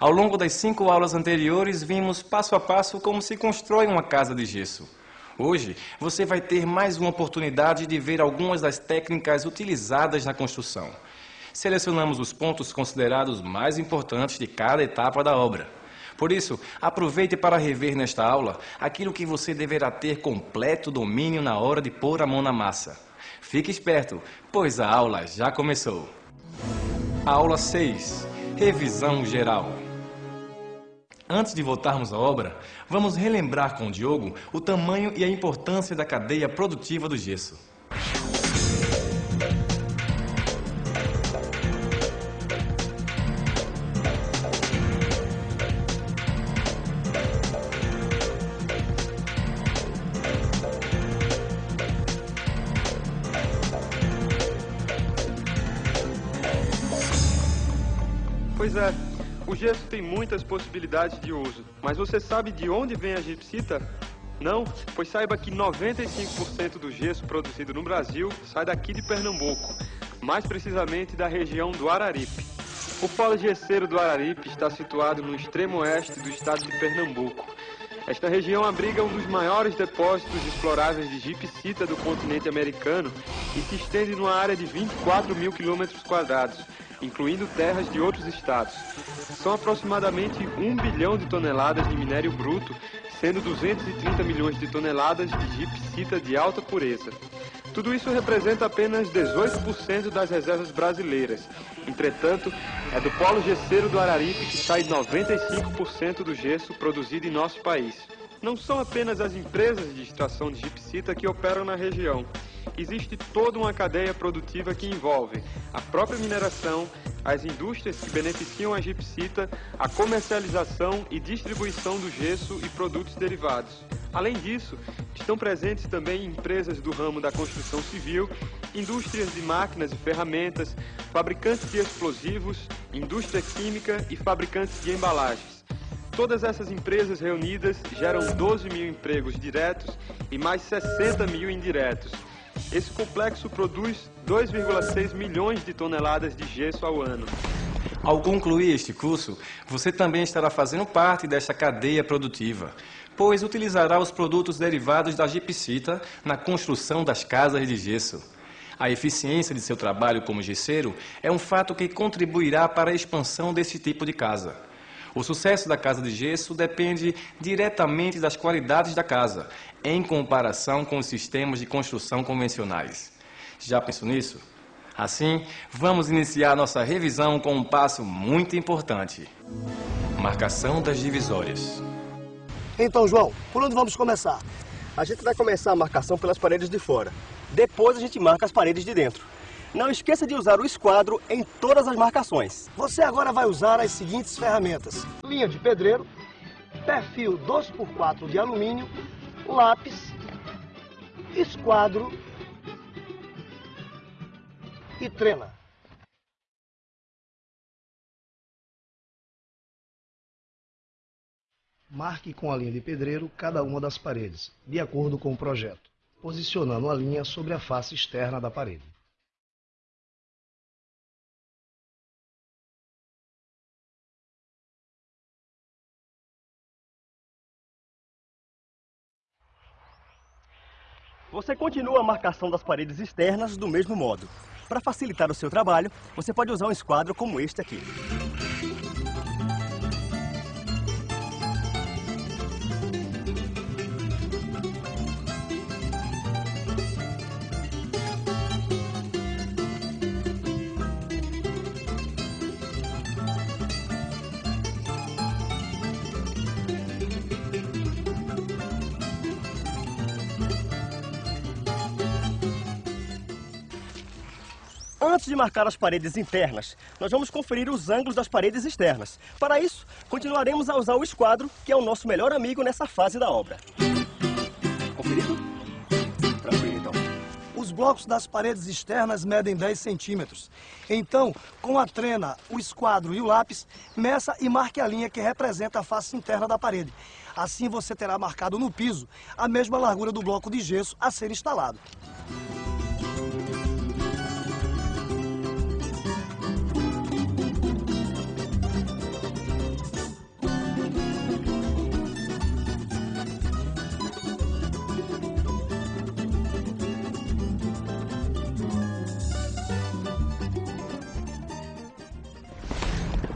Ao longo das cinco aulas anteriores, vimos passo a passo como se constrói uma casa de gesso. Hoje, você vai ter mais uma oportunidade de ver algumas das técnicas utilizadas na construção. Selecionamos os pontos considerados mais importantes de cada etapa da obra. Por isso, aproveite para rever nesta aula aquilo que você deverá ter completo domínio na hora de pôr a mão na massa. Fique esperto, pois a aula já começou. Aula 6. Revisão geral. Antes de voltarmos à obra, vamos relembrar com o Diogo o tamanho e a importância da cadeia produtiva do gesso. Pois é, o gesso tem muitas possibilidades de uso, mas você sabe de onde vem a gipsita? Não? Pois saiba que 95% do gesso produzido no Brasil sai daqui de Pernambuco, mais precisamente da região do Araripe. O polo gesseiro do Araripe está situado no extremo oeste do estado de Pernambuco. Esta região abriga um dos maiores depósitos exploráveis de gipsita do continente americano e se estende numa área de 24 mil quilômetros quadrados, incluindo terras de outros estados. São aproximadamente 1 bilhão de toneladas de minério bruto, sendo 230 milhões de toneladas de gipsita de alta pureza. Tudo isso representa apenas 18% das reservas brasileiras. Entretanto, é do polo gesseiro do Araripe que sai 95% do gesso produzido em nosso país. Não são apenas as empresas de extração de gipsita que operam na região. Existe toda uma cadeia produtiva que envolve a própria mineração, as indústrias que beneficiam a gipsita, a comercialização e distribuição do gesso e produtos derivados. Além disso, estão presentes também empresas do ramo da construção civil, indústrias de máquinas e ferramentas, fabricantes de explosivos, indústria química e fabricantes de embalagens. Todas essas empresas reunidas geram 12 mil empregos diretos e mais 60 mil indiretos. Esse complexo produz 2,6 milhões de toneladas de gesso ao ano. Ao concluir este curso, você também estará fazendo parte desta cadeia produtiva, pois utilizará os produtos derivados da gipsita na construção das casas de gesso. A eficiência de seu trabalho como gesseiro é um fato que contribuirá para a expansão desse tipo de casa. O sucesso da casa de gesso depende diretamente das qualidades da casa, em comparação com os sistemas de construção convencionais. Já pensou nisso? Assim, vamos iniciar nossa revisão com um passo muito importante. Marcação das divisórias. Então, João, por onde vamos começar? A gente vai começar a marcação pelas paredes de fora. Depois a gente marca as paredes de dentro. Não esqueça de usar o esquadro em todas as marcações. Você agora vai usar as seguintes ferramentas. Linha de pedreiro, perfil 2x4 de alumínio, lápis, esquadro e trena. Marque com a linha de pedreiro cada uma das paredes, de acordo com o projeto, posicionando a linha sobre a face externa da parede. Você continua a marcação das paredes externas do mesmo modo. Para facilitar o seu trabalho, você pode usar um esquadro como este aqui. Antes de marcar as paredes internas, nós vamos conferir os ângulos das paredes externas. Para isso, continuaremos a usar o esquadro, que é o nosso melhor amigo nessa fase da obra. Conferido? Tranquilo, então. Os blocos das paredes externas medem 10 centímetros. Então, com a trena, o esquadro e o lápis, meça e marque a linha que representa a face interna da parede. Assim você terá marcado no piso a mesma largura do bloco de gesso a ser instalado.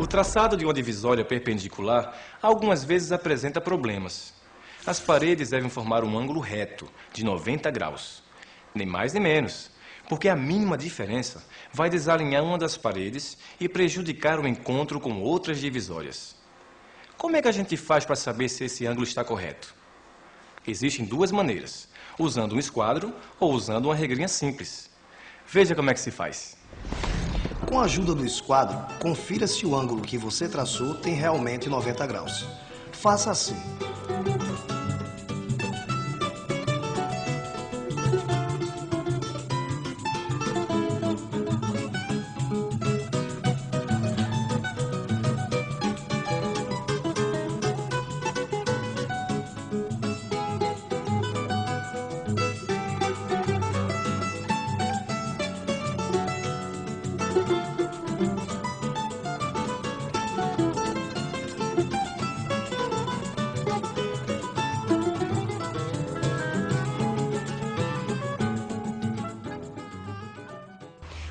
O traçado de uma divisória perpendicular algumas vezes apresenta problemas. As paredes devem formar um ângulo reto, de 90 graus. Nem mais nem menos, porque a mínima diferença vai desalinhar uma das paredes e prejudicar o encontro com outras divisórias. Como é que a gente faz para saber se esse ângulo está correto? Existem duas maneiras, usando um esquadro ou usando uma regrinha simples. Veja como é que se faz. Com a ajuda do esquadro, confira se o ângulo que você traçou tem realmente 90 graus. Faça assim.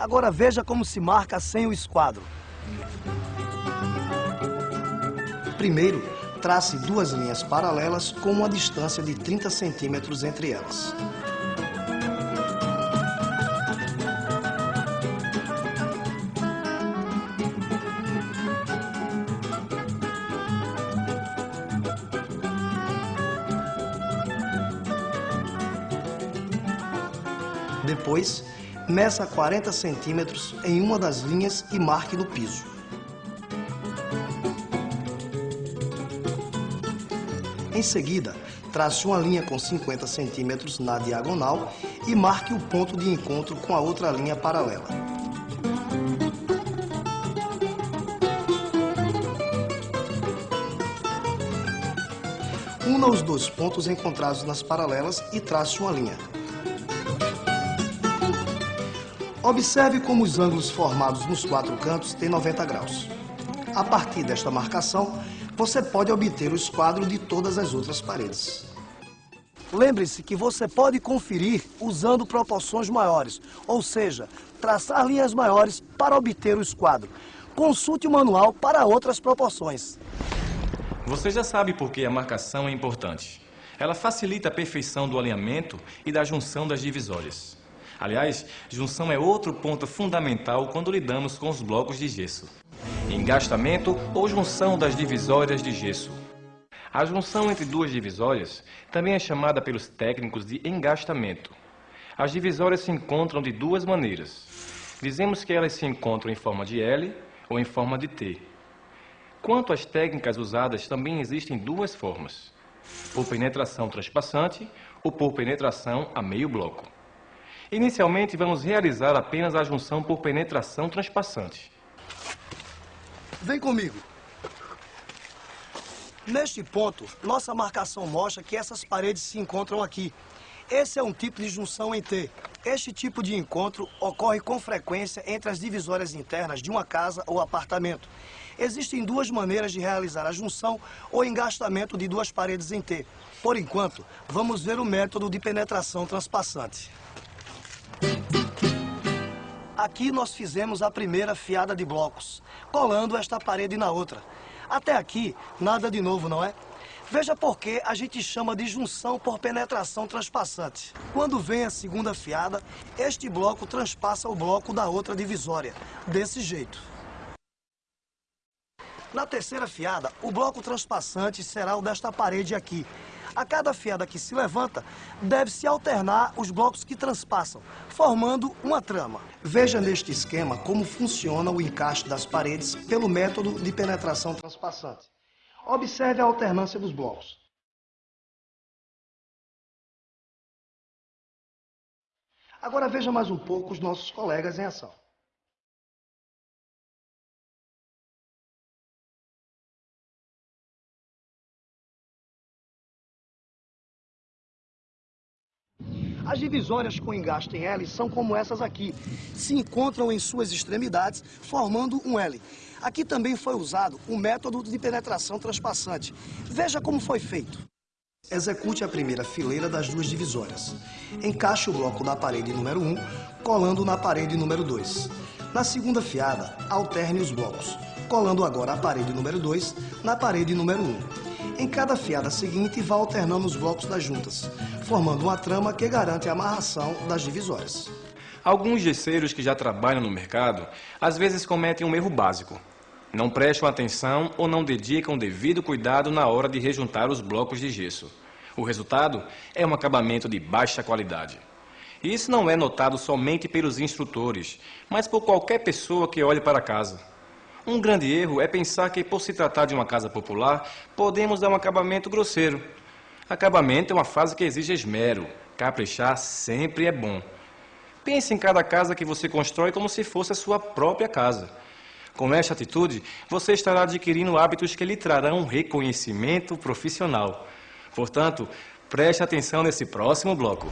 Agora veja como se marca sem o esquadro. Primeiro, trace duas linhas paralelas com uma distância de 30 centímetros entre elas. Depois, meça 40 centímetros em uma das linhas e marque no piso. Em seguida, trace uma linha com 50 centímetros na diagonal e marque o ponto de encontro com a outra linha paralela. Una os dois pontos encontrados nas paralelas e trace uma linha. Observe como os ângulos formados nos quatro cantos têm 90 graus. A partir desta marcação, você pode obter o esquadro de todas as outras paredes. Lembre-se que você pode conferir usando proporções maiores, ou seja, traçar linhas maiores para obter o esquadro. Consulte o manual para outras proporções. Você já sabe por que a marcação é importante. Ela facilita a perfeição do alinhamento e da junção das divisórias. Aliás, junção é outro ponto fundamental quando lidamos com os blocos de gesso. Engastamento ou junção das divisórias de gesso. A junção entre duas divisórias também é chamada pelos técnicos de engastamento. As divisórias se encontram de duas maneiras. Dizemos que elas se encontram em forma de L ou em forma de T. Quanto às técnicas usadas, também existem duas formas: por penetração transpassante ou por penetração a meio bloco. Inicialmente, vamos realizar apenas a junção por penetração transpassante. Vem comigo. Neste ponto, nossa marcação mostra que essas paredes se encontram aqui. Esse é um tipo de junção em T. Este tipo de encontro ocorre com frequência entre as divisórias internas de uma casa ou apartamento. Existem duas maneiras de realizar a junção ou engastamento de duas paredes em T. Por enquanto, vamos ver o método de penetração transpassante. Aqui nós fizemos a primeira fiada de blocos, colando esta parede na outra. Até aqui, nada de novo, não é? Veja por que a gente chama de junção por penetração transpassante. Quando vem a segunda fiada, este bloco transpassa o bloco da outra divisória, desse jeito. Na terceira fiada, o bloco transpassante será o desta parede aqui, a cada fiada que se levanta, deve-se alternar os blocos que transpassam, formando uma trama. Veja neste esquema como funciona o encaixe das paredes pelo método de penetração transpassante. Observe a alternância dos blocos. Agora veja mais um pouco os nossos colegas em ação. As divisórias com engaste em L são como essas aqui. Se encontram em suas extremidades, formando um L. Aqui também foi usado o método de penetração transpassante. Veja como foi feito. Execute a primeira fileira das duas divisórias. Encaixe o bloco da parede número 1, colando na parede número 2. Na segunda fiada, alterne os blocos. colando agora a parede número 2 na parede número 1. Em cada fiada seguinte, vá alternando os blocos das juntas, formando uma trama que garante a amarração das divisórias. Alguns gesseiros que já trabalham no mercado às vezes cometem um erro básico. Não prestam atenção ou não dedicam devido cuidado na hora de rejuntar os blocos de gesso. O resultado é um acabamento de baixa qualidade. Isso não é notado somente pelos instrutores, mas por qualquer pessoa que olhe para casa. Um grande erro é pensar que, por se tratar de uma casa popular, podemos dar um acabamento grosseiro. Acabamento é uma fase que exige esmero. Caprichar sempre é bom. Pense em cada casa que você constrói como se fosse a sua própria casa. Com esta atitude, você estará adquirindo hábitos que lhe trarão reconhecimento profissional. Portanto, preste atenção nesse próximo bloco.